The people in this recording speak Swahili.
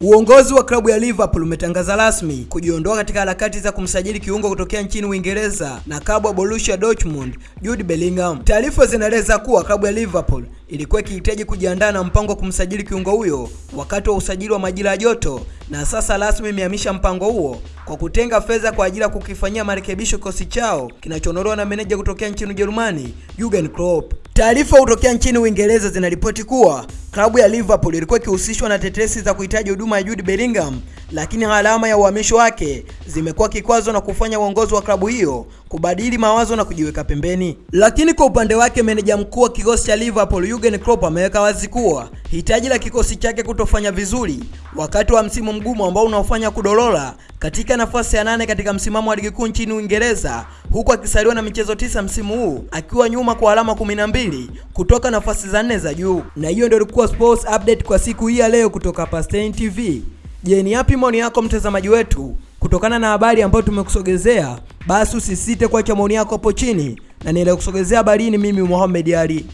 Uongozi wa klabu ya Liverpool umetangaza rasmi kujiondoa katika harakati za kumsajili kiungo kutokea nchini Uingereza na klabu ya Borussia Dortmund Jude Bellingham. Taarifa zinaeleza kuwa klabu ya Liverpool ilikuwa ikihitaji kujiandaa na mpango wa kumsajili kiungo huyo wakati wa usajili wa majira ya joto, na sasa rasmi imehamisha mpango huo kwa kutenga fedha kwa ajili ya kukifanyia marekebisho kikosi chao kinachoondolewa na meneja kutokea nchini Ujerumani Jurgen Klopp. Taarifa kutokea nchini Uingereza zinaripoti kuwa klabu ya Liverpool ilikuwa ikihusishwa na tetesi za kuhitaji huduma ya Jude Bellingham, lakini alama ya uhamisho wake zimekuwa kikwazo na kufanya uongozi wa klabu hiyo kubadili mawazo na kujiweka pembeni. Lakini kwa upande wake meneja mkuu wa kikosi cha Liverpool Jurgen Klopp ameweka wazi kuwa hitaji la kikosi chake kutofanya vizuri wakati wa msimu mgumu ambao unaofanya kudorora katika nafasi ya nane katika msimamo wa ligi kuu nchini Uingereza, huku akisaliwa na michezo tisa msimu huu akiwa nyuma kwa alama 12 kutoka nafasi za nne za juu. Na hiyo ndio ilikuwa sports update kwa siku hii ya leo kutoka hapa Stein TV. Je, ni yapi maoni yako mtazamaji wetu kutokana na habari ambayo tumekusogezea? Basi usisite kuacha maoni yako hapo chini na niendelee kusogezea habari hii. Mimi Mohamed Ali.